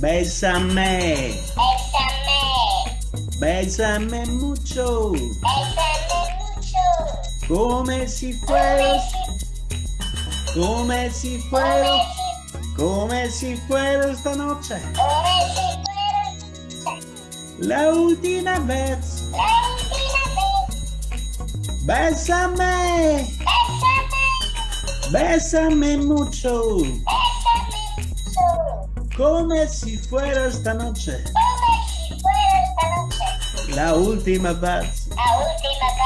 Bésame. Bésame. Bésame mucho. Bésame mucho. Come si fueras. Come si fueras. Come si fuera esta noche. Come si fuera La última vez. la última vez. Bésame. Bésame. Bésame mucho. Bésame mucho. Come si fuera esta noche. Come si fuera esta noche. La última vez. La última vez.